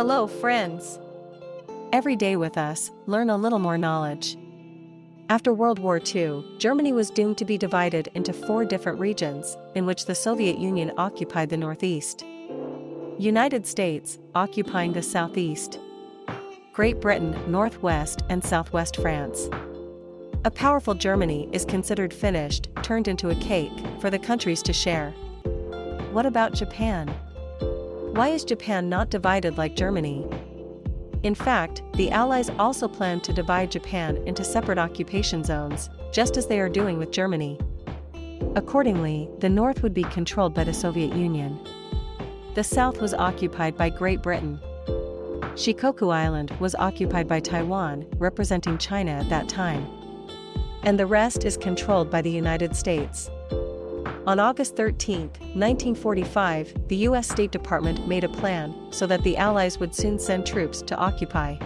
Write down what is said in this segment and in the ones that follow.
Hello, friends. Every day with us, learn a little more knowledge. After World War II, Germany was doomed to be divided into four different regions, in which the Soviet Union occupied the northeast. United States, occupying the southeast. Great Britain, northwest and southwest France. A powerful Germany is considered finished, turned into a cake, for the countries to share. What about Japan? Why is Japan not divided like Germany? In fact, the Allies also planned to divide Japan into separate occupation zones, just as they are doing with Germany. Accordingly, the north would be controlled by the Soviet Union. The south was occupied by Great Britain. Shikoku Island was occupied by Taiwan, representing China at that time. And the rest is controlled by the United States. On August 13, 1945, the U.S. State Department made a plan so that the Allies would soon send troops to occupy.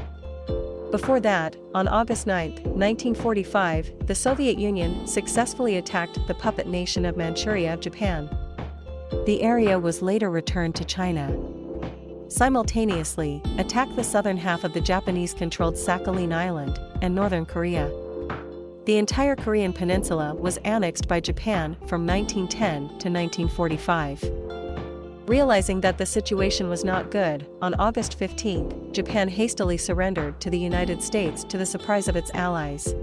Before that, on August 9, 1945, the Soviet Union successfully attacked the puppet nation of Manchuria, of Japan. The area was later returned to China. Simultaneously, attacked the southern half of the Japanese-controlled Sakhalin Island and northern Korea. The entire Korean peninsula was annexed by Japan from 1910 to 1945. Realizing that the situation was not good, on August 15, Japan hastily surrendered to the United States to the surprise of its allies.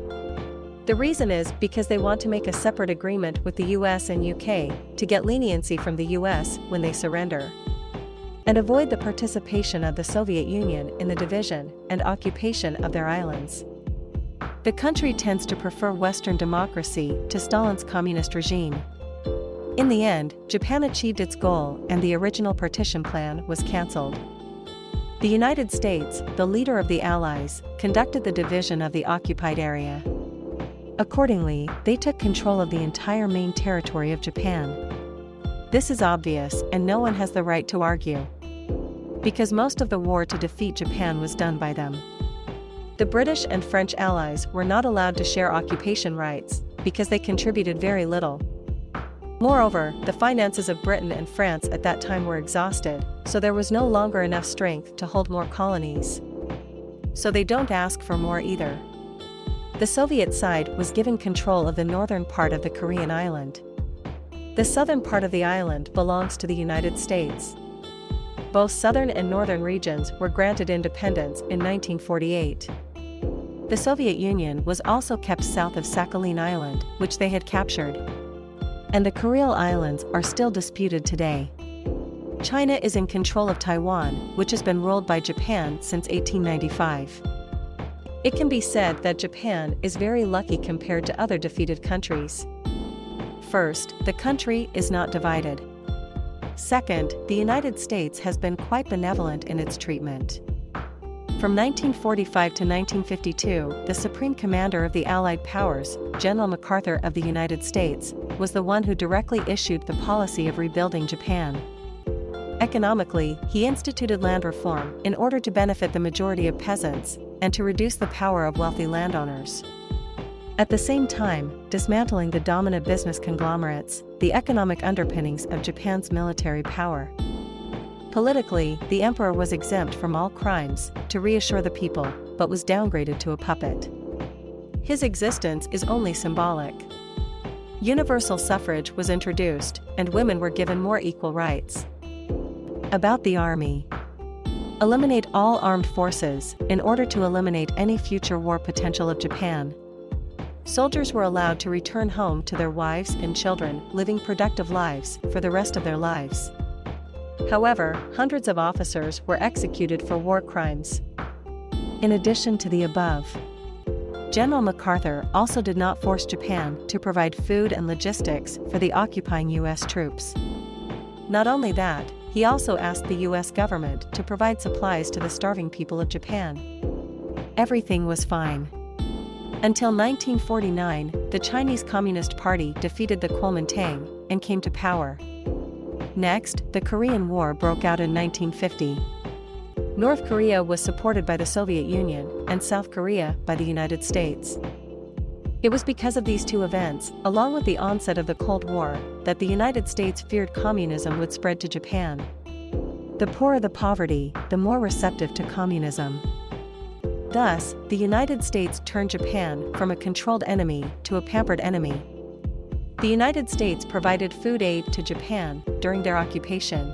The reason is because they want to make a separate agreement with the US and UK to get leniency from the US when they surrender. And avoid the participation of the Soviet Union in the division and occupation of their islands. The country tends to prefer Western democracy to Stalin's communist regime. In the end, Japan achieved its goal and the original partition plan was cancelled. The United States, the leader of the Allies, conducted the division of the occupied area. Accordingly, they took control of the entire main territory of Japan. This is obvious and no one has the right to argue. Because most of the war to defeat Japan was done by them. The British and French allies were not allowed to share occupation rights, because they contributed very little. Moreover, the finances of Britain and France at that time were exhausted, so there was no longer enough strength to hold more colonies. So they don't ask for more either. The Soviet side was given control of the northern part of the Korean island. The southern part of the island belongs to the United States. Both southern and northern regions were granted independence in 1948. The Soviet Union was also kept south of Sakhalin Island, which they had captured. And the Kuril Islands are still disputed today. China is in control of Taiwan, which has been ruled by Japan since 1895. It can be said that Japan is very lucky compared to other defeated countries. First, the country is not divided. Second, the United States has been quite benevolent in its treatment. From 1945 to 1952, the Supreme Commander of the Allied Powers, General MacArthur of the United States, was the one who directly issued the policy of rebuilding Japan. Economically, he instituted land reform in order to benefit the majority of peasants and to reduce the power of wealthy landowners. At the same time, dismantling the dominant business conglomerates, the economic underpinnings of Japan's military power. Politically, the emperor was exempt from all crimes, to reassure the people, but was downgraded to a puppet. His existence is only symbolic. Universal suffrage was introduced, and women were given more equal rights. About the army. Eliminate all armed forces, in order to eliminate any future war potential of Japan. Soldiers were allowed to return home to their wives and children, living productive lives for the rest of their lives. However, hundreds of officers were executed for war crimes. In addition to the above, General MacArthur also did not force Japan to provide food and logistics for the occupying U.S. troops. Not only that, he also asked the U.S. government to provide supplies to the starving people of Japan. Everything was fine. Until 1949, the Chinese Communist Party defeated the Kuomintang and came to power. Next, the Korean War broke out in 1950. North Korea was supported by the Soviet Union, and South Korea by the United States. It was because of these two events, along with the onset of the Cold War, that the United States feared communism would spread to Japan. The poorer the poverty, the more receptive to communism. Thus, the United States turned Japan from a controlled enemy to a pampered enemy. The United States provided food aid to Japan during their occupation.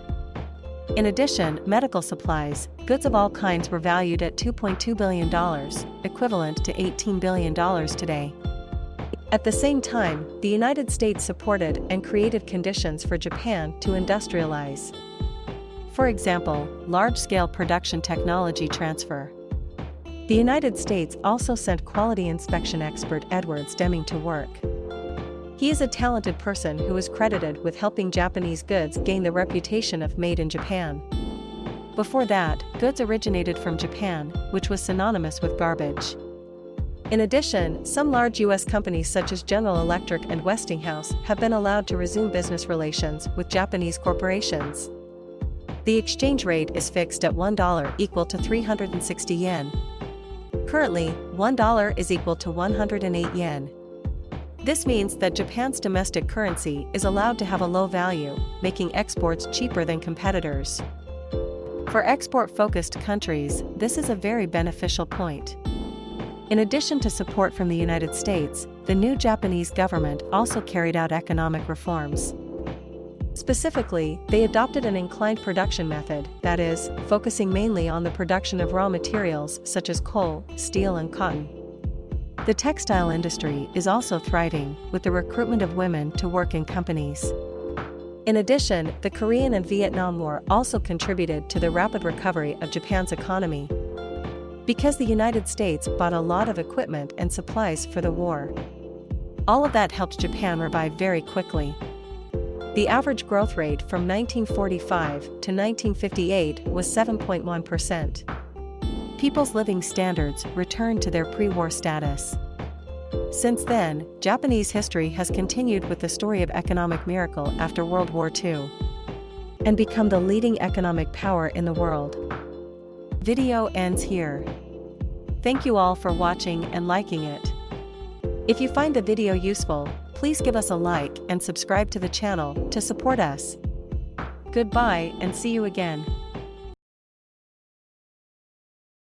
In addition, medical supplies, goods of all kinds were valued at $2.2 billion, equivalent to $18 billion today. At the same time, the United States supported and created conditions for Japan to industrialize. For example, large-scale production technology transfer. The United States also sent quality inspection expert Edwards Deming to work. He is a talented person who is credited with helping Japanese goods gain the reputation of made in Japan. Before that, goods originated from Japan, which was synonymous with garbage. In addition, some large U.S. companies such as General Electric and Westinghouse have been allowed to resume business relations with Japanese corporations. The exchange rate is fixed at $1 equal to 360 yen. Currently, $1 is equal to 108 yen. This means that Japan's domestic currency is allowed to have a low value, making exports cheaper than competitors. For export-focused countries, this is a very beneficial point. In addition to support from the United States, the new Japanese government also carried out economic reforms. Specifically, they adopted an inclined production method, that is, focusing mainly on the production of raw materials such as coal, steel and cotton. The textile industry is also thriving, with the recruitment of women to work in companies. In addition, the Korean and Vietnam War also contributed to the rapid recovery of Japan's economy. Because the United States bought a lot of equipment and supplies for the war. All of that helped Japan revive very quickly. The average growth rate from 1945 to 1958 was 7.1% people's living standards returned to their pre-war status. Since then, Japanese history has continued with the story of economic miracle after World War II and become the leading economic power in the world. Video ends here. Thank you all for watching and liking it. If you find the video useful, please give us a like and subscribe to the channel to support us. Goodbye and see you again.